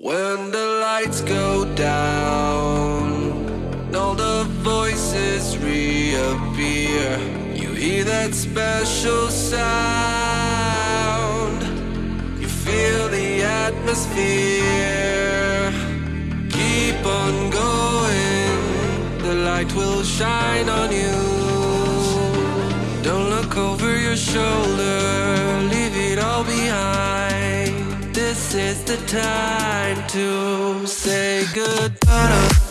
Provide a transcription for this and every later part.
When the lights go down, all the voices reappear. You hear that special sound, you feel the atmosphere. Keep on going, the light will shine on you. Don't look over your shoulder, leave it all behind. This is the time to say goodbye.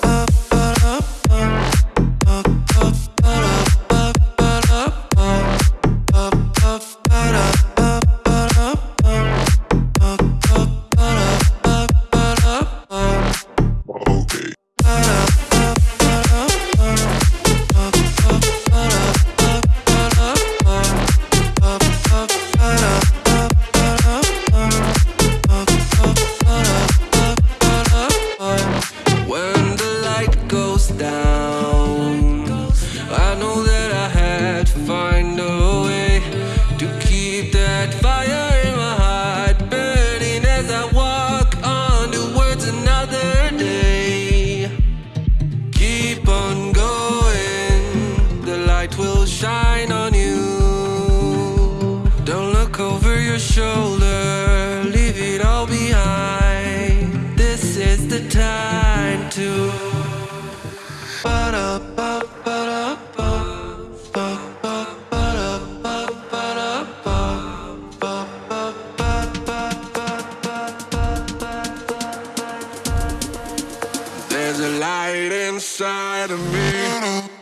There's a light inside of me.